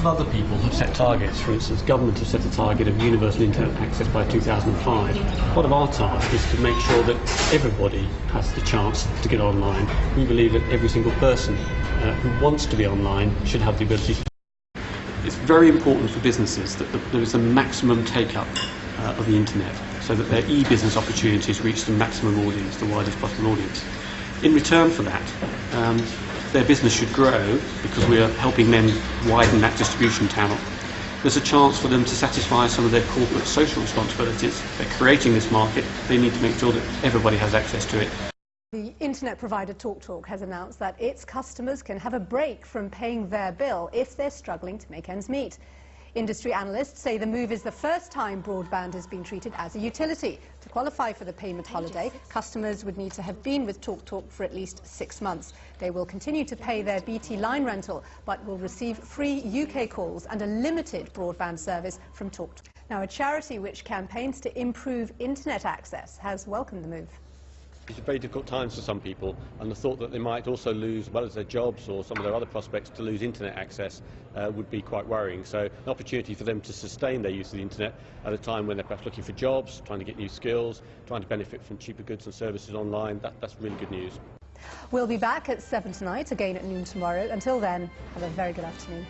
of other people have set targets. For instance, government has set a target of universal internet access by 2005. Part of our task is to make sure that everybody has the chance to get online. We believe that every single person uh, who wants to be online should have the ability to. It's very important for businesses that the, there is a maximum take-up uh, of the internet so that their e-business opportunities reach the maximum audience, the widest possible audience. In return for that, um, their business should grow because we are helping them widen that distribution channel. There's a chance for them to satisfy some of their corporate social responsibilities. They're creating this market, they need to make sure that everybody has access to it. The internet provider TalkTalk has announced that its customers can have a break from paying their bill if they're struggling to make ends meet. Industry analysts say the move is the first time broadband has been treated as a utility. To qualify for the payment holiday, customers would need to have been with TalkTalk for at least six months. They will continue to pay their BT line rental, but will receive free UK calls and a limited broadband service from TalkTalk. Now, a charity which campaigns to improve internet access has welcomed the move. It's very difficult times for some people, and the thought that they might also lose, as well as their jobs or some of their other prospects, to lose internet access uh, would be quite worrying. So, an opportunity for them to sustain their use of the internet at a time when they're perhaps looking for jobs, trying to get new skills, trying to benefit from cheaper goods and services online, that, that's really good news. We'll be back at 7 tonight, again at noon tomorrow. Until then, have a very good afternoon.